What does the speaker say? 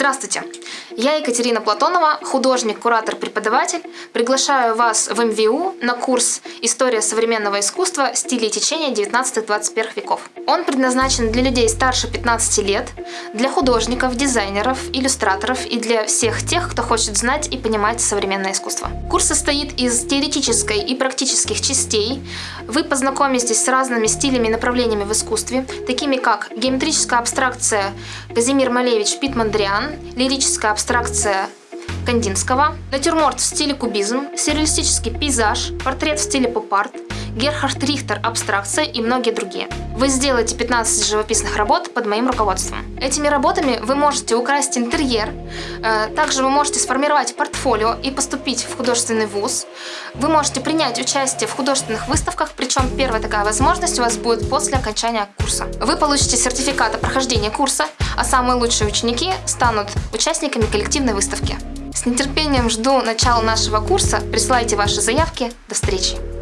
Здравствуйте! Я Екатерина Платонова, художник, куратор, преподаватель. Приглашаю вас в МВУ на курс «История современного искусства. Стили и течения 19-21 веков». Он предназначен для людей старше 15 лет, для художников, дизайнеров, иллюстраторов и для всех тех, кто хочет знать и понимать современное искусство. Курс состоит из теоретической и практических частей. Вы познакомитесь с разными стилями и направлениями в искусстве, такими как геометрическая абстракция Казимир Малевич Питмандриан, лирическая абстракция Кандинского, натюрморт в стиле кубизм, сюрреалистический пейзаж, портрет в стиле поп-арт, Герхард Рихтер «Абстракция» и многие другие. Вы сделаете 15 живописных работ под моим руководством. Этими работами вы можете украсть интерьер, э, также вы можете сформировать портфолио и поступить в художественный вуз. Вы можете принять участие в художественных выставках, причем первая такая возможность у вас будет после окончания курса. Вы получите сертификат о прохождении курса, а самые лучшие ученики станут участниками коллективной выставки. С нетерпением жду начала нашего курса. Присылайте ваши заявки. До встречи!